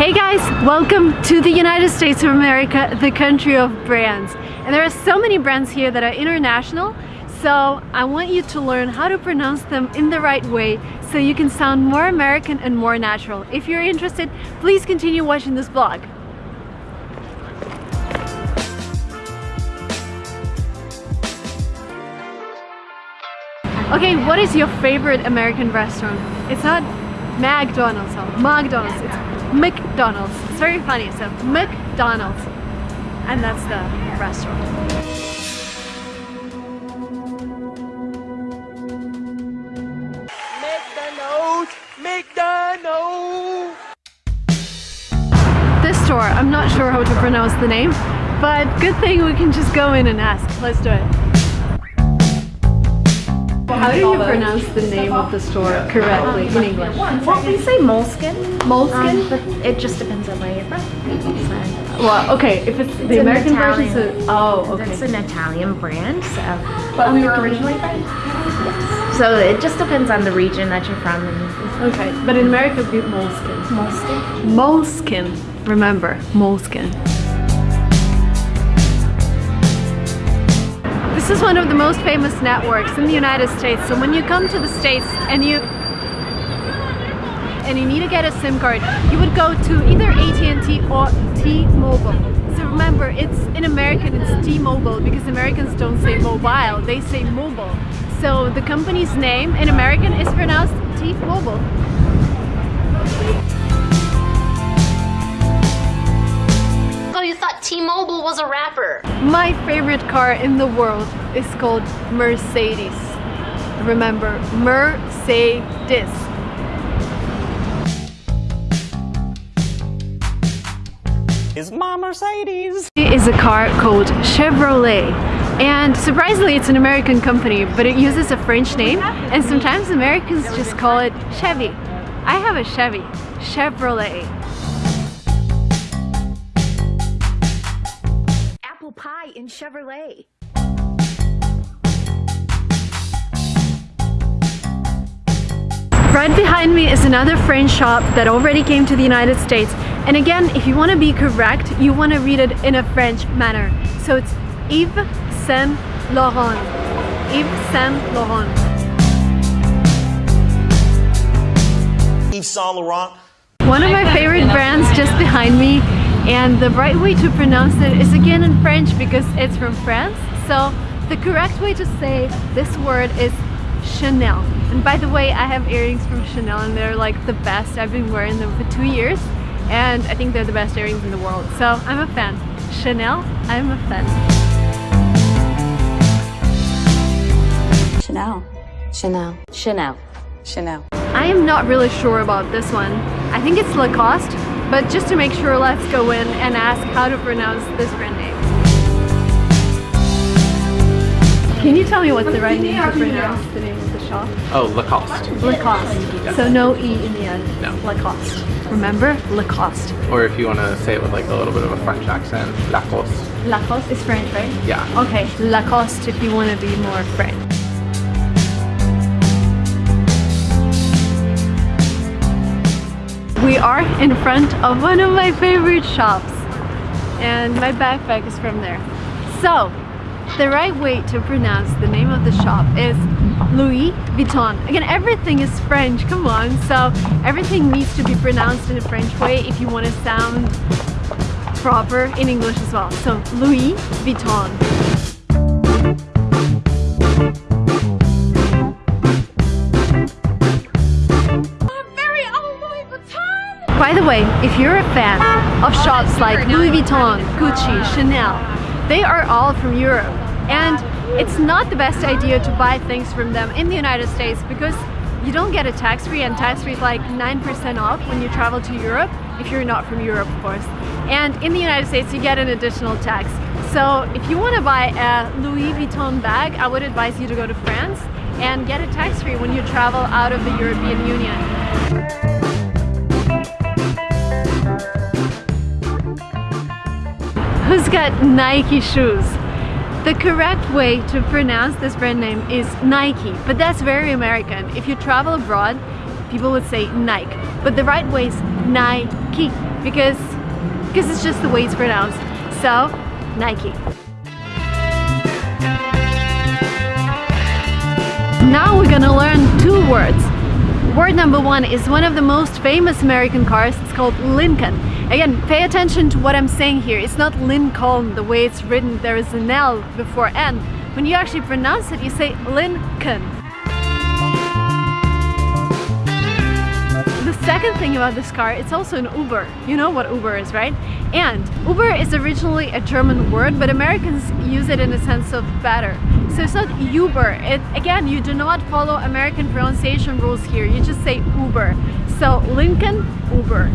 Hey guys, welcome to the United States of America, the country of brands. And there are so many brands here that are international, so I want you to learn how to pronounce them in the right way so you can sound more American and more natural. If you're interested, please continue watching this vlog. Okay, what is your favorite American restaurant? It's not McDonald's McDonald's, it's McDonald's. It's very funny, so McDonald's. And that's the restaurant. McDonald's, McDonald's. This store, I'm not sure how to pronounce the name, but good thing we can just go in and ask. Let's do it. How do you pronounce the name of the store correctly in English? Well, we say Moleskine, Moleskine? um, but it just depends on where you're from. So, Well, okay, if it's, the an American version, so, oh, It's an Italian brand, so But we were originally from? yes. So it just depends on the region that you're from. And Okay, but in America, it'd be Moleskine. Moleskine. Moleskine. Remember, Moleskine. This is one of the most famous networks in the United States. So when you come to the States and you and you need to get a SIM card, you would go to either AT&T or T-Mobile. So remember, it's in American, it's T-Mobile because Americans don't say mobile, they say mobile. So the company's name in American is pronounced T-Mobile. You T-Mobile was a rapper. My favorite car in the world is called Mercedes. Remember, Mercedes. Is my Mercedes. It is a car called Chevrolet. And surprisingly, it's an American company, but it uses a French name. And sometimes Americans just call it Chevy. I have a Chevy, Chevrolet. Chevrolet. Right behind me is another French shop that already came to the United States. And again, if you want to be correct, you want to read it in a French manner. So it's Yves Saint Laurent. Yves Saint Laurent. Yves Saint Laurent. One of my favorite brands just behind me and the right way to pronounce it is again in French because it's from France. So the correct way to say this word is Chanel. And by the way, I have earrings from Chanel and they're like the best. I've been wearing them for two years and I think they're the best earrings in the world. So I'm a fan. Chanel, I'm a fan. Chanel. Chanel. Chanel. Chanel. I am not really sure about this one. I think it's Lacoste, but just to make sure, let's go in and ask how to pronounce this brand name. Can you tell me what's the right name to pronounce the name of the shop? Oh, Lacoste. Lacoste. So no E in the end. No. Lacoste. Remember? Lacoste. Or if you want to say it with like a little bit of a French accent, Lacoste. Lacoste is French, right? Yeah. Okay, Lacoste if you want to be more French. Are in front of one of my favorite shops and my backpack is from there. So, the right way to pronounce the name of the shop is Louis Vuitton. Again, everything is French, come on. So, everything needs to be pronounced in a French way if you want to sound proper in English as well. So, Louis Vuitton. By the way, if you're a fan of shops like Louis Vuitton, Gucci, Chanel, they are all from Europe. And it's not the best idea to buy things from them in the United States because you don't get a tax free and tax free is like 9% off when you travel to Europe, if you're not from Europe of course. And in the United States you get an additional tax. So if you want to buy a Louis Vuitton bag, I would advise you to go to France and get it tax free when you travel out of the European Union. Who's got Nike shoes? The correct way to pronounce this brand name is Nike, but that's very American. If you travel abroad, people would say Nike, but the right way is Nike. because because it's just the way it's pronounced. So, Nike. Now we're gonna learn two words. Word number one is one of the most famous American cars. It's called Lincoln. Again, pay attention to what I'm saying here. It's not Lincoln the way it's written. There is an L before N. When you actually pronounce it, you say Lincoln. The second thing about this car, it's also an Uber. You know what Uber is, right? And Uber is originally a German word, but Americans use it in the sense of better. So it's not Uber. It, again, you do not follow American pronunciation rules here. You just say Uber. So Lincoln, Uber.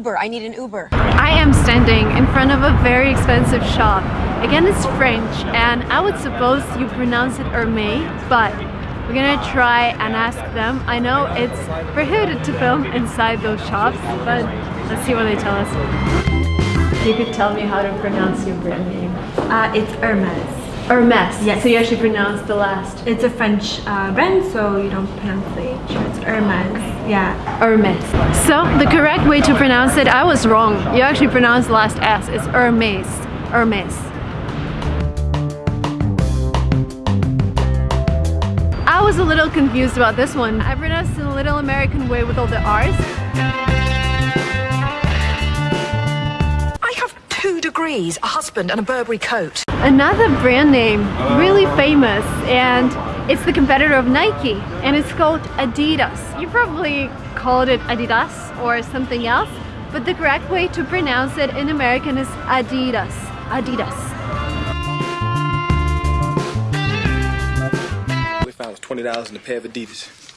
Uber, I need an Uber. I am standing in front of a very expensive shop. Again, it's French and I would suppose you pronounce it Hermès, but we're gonna try and ask them. I know it's prohibited to film inside those shops, but let's see what they tell us. You could tell me how to pronounce your brand name. Uh, it's Hermes. Hermes. Yes. So you actually pronounce the last. It's a French uh, brand, so you don't pronounce the H. It's Hermes. Yeah. Hermes. So the correct way to pronounce it, I was wrong. You actually pronounce the last S. It's Hermes. Hermes. I was a little confused about this one. I pronounced it in a little American way with all the R's. I have two degrees, a husband, and a Burberry coat. Another brand name, really famous, and it's the competitor of Nike, and it's called Adidas. You probably called it Adidas or something else, but the correct way to pronounce it in American is Adidas. Adidas. We found was twenty dollars in a pair of Adidas.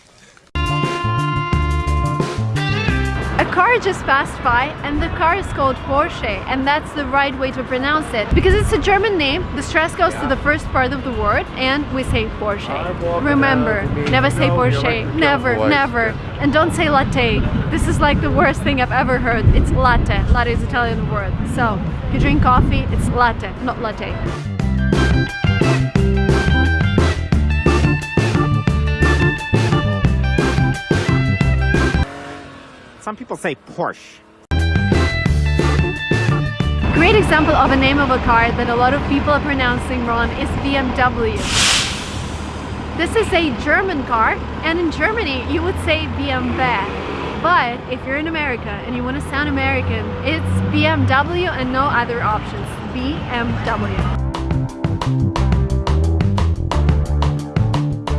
A car just passed by and the car is called Porsche and that's the right way to pronounce it. Because it's a German name the stress goes to the first part of the word and we say Porsche. Remember never say Porsche. never never. And don't say latte. This is like the worst thing I've ever heard. It's latte. Latte is Italian word. So if you drink coffee it's latte not latte Some people say Porsche. Great example of a name of a car that a lot of people are pronouncing wrong is BMW. This is a German car and in Germany you would say BMW. But if you're in America and you want to sound American, it's BMW and no other options. BMW.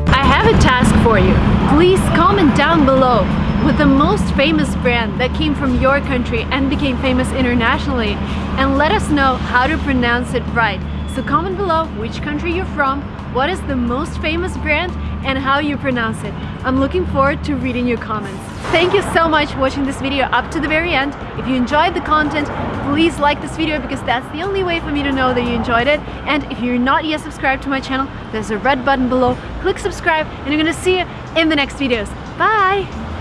I have a task for you. Please comment down below with the most famous brand that came from your country and became famous internationally and let us know how to pronounce it right. So comment below which country you're from, what is the most famous brand and how you pronounce it. I'm looking forward to reading your comments. Thank you so much for watching this video up to the very end. If you enjoyed the content, please like this video because that's the only way for me to know that you enjoyed it. And if you're not yet subscribed to my channel, there's a red button below. Click subscribe and I'm gonna see you in the next videos. Bye!